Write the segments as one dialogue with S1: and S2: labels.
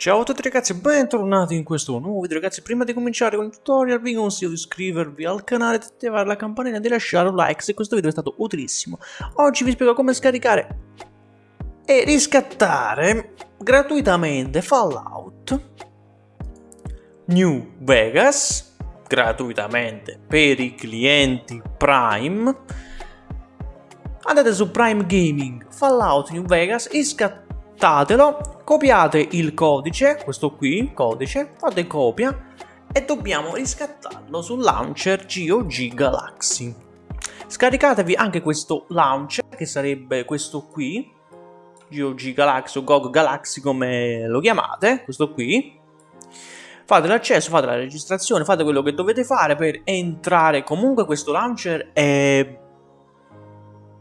S1: Ciao a tutti ragazzi e bentornati in questo nuovo video. Ragazzi Prima di cominciare con il tutorial vi consiglio di iscrivervi al canale, di attivare la campanella e di lasciare un like se questo video è stato utilissimo. Oggi vi spiego come scaricare e riscattare gratuitamente Fallout New Vegas gratuitamente per i clienti Prime. Andate su Prime Gaming Fallout New Vegas e scattatelo copiate il codice, questo qui, codice, fate copia e dobbiamo riscattarlo sul launcher GOG Galaxy. Scaricatevi anche questo launcher, che sarebbe questo qui, GOG Galaxy o GOG Galaxy come lo chiamate, questo qui. Fate l'accesso, fate la registrazione, fate quello che dovete fare per entrare. Comunque questo launcher è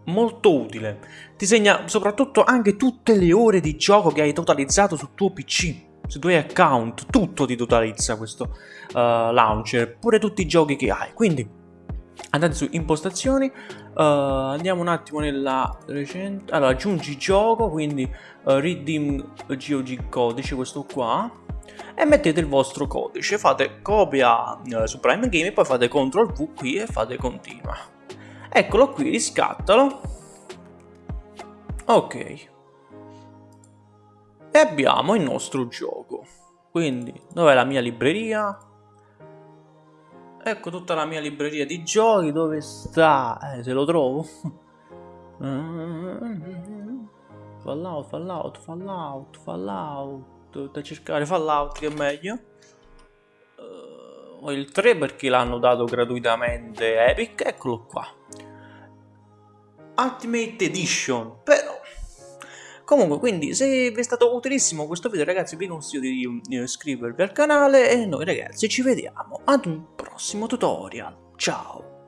S1: molto utile. Ti segna soprattutto anche tutte le ore di gioco che hai totalizzato sul tuo PC, sui tuoi account, tutto ti totalizza questo uh, launcher, pure tutti i giochi che hai. Quindi andate su impostazioni, uh, andiamo un attimo nella recente, allora aggiungi gioco, quindi uh, redeem GOG codice, questo qua, e mettete il vostro codice, fate copia uh, su Prime Game e poi fate CTRL V qui e fate continua. Eccolo qui, riscattalo. Ok. E abbiamo il nostro gioco. Quindi, dov'è la mia libreria? Ecco tutta la mia libreria di giochi, dove sta? Eh, se lo trovo. Fallout, Fallout, Fallout, Fallout. Dovete cercare Fallout che è meglio. Uh, il 3 perché l'hanno dato gratuitamente Epic, eccolo qua. Ultimate Edition, però Comunque, quindi, se vi è stato utilissimo questo video, ragazzi, vi consiglio di iscrivervi al canale e noi, ragazzi, ci vediamo ad un prossimo tutorial. Ciao!